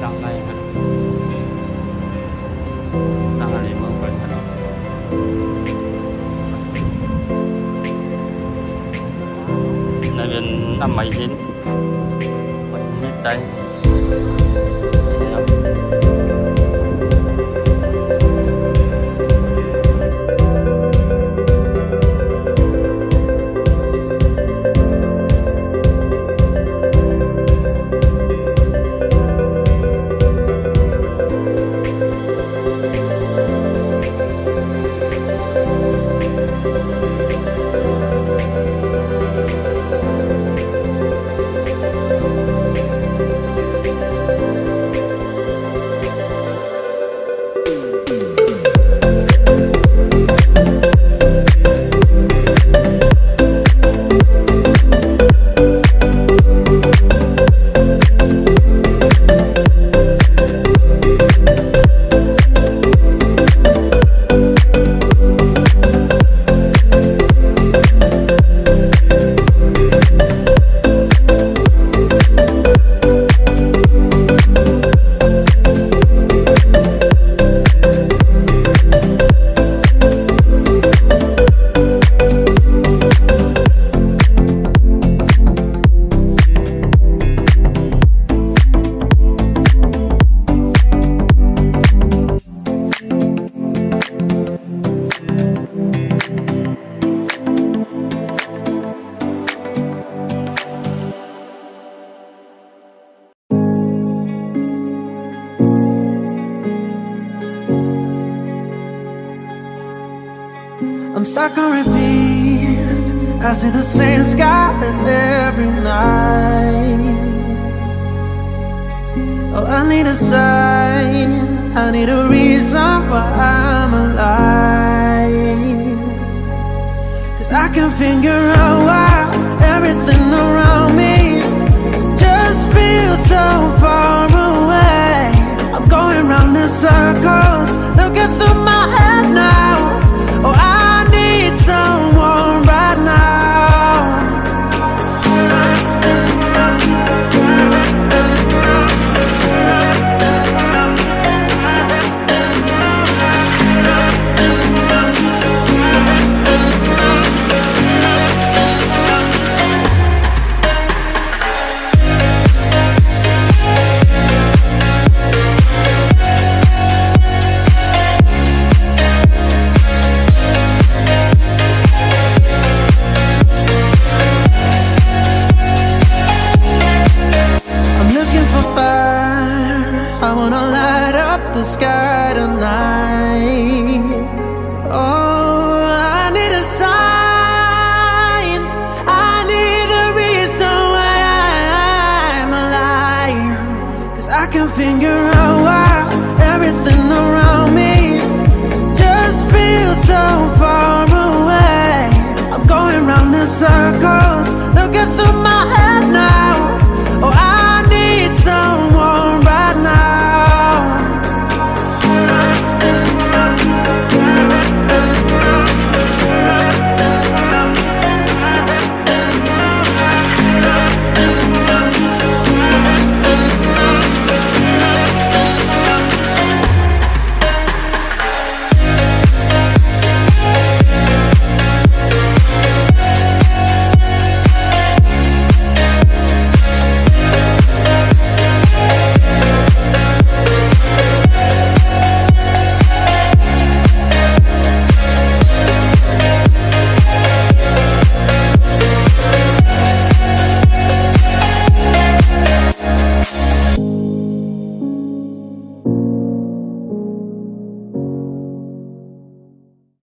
trong đây đang là địa phương Quỳnh Hà Nội này bên năm mấy chín, mình biết đây. Stuck on repeat. I see the same skies every night. Oh, I need a sign. I need a reason why I'm alive. Cause I can figure out the sky tonight. Oh, I need a sign. I need a reason why I'm alive. Cause I can figure out why everything around me just feels so far away. I'm going round in circles. Look at through my head now.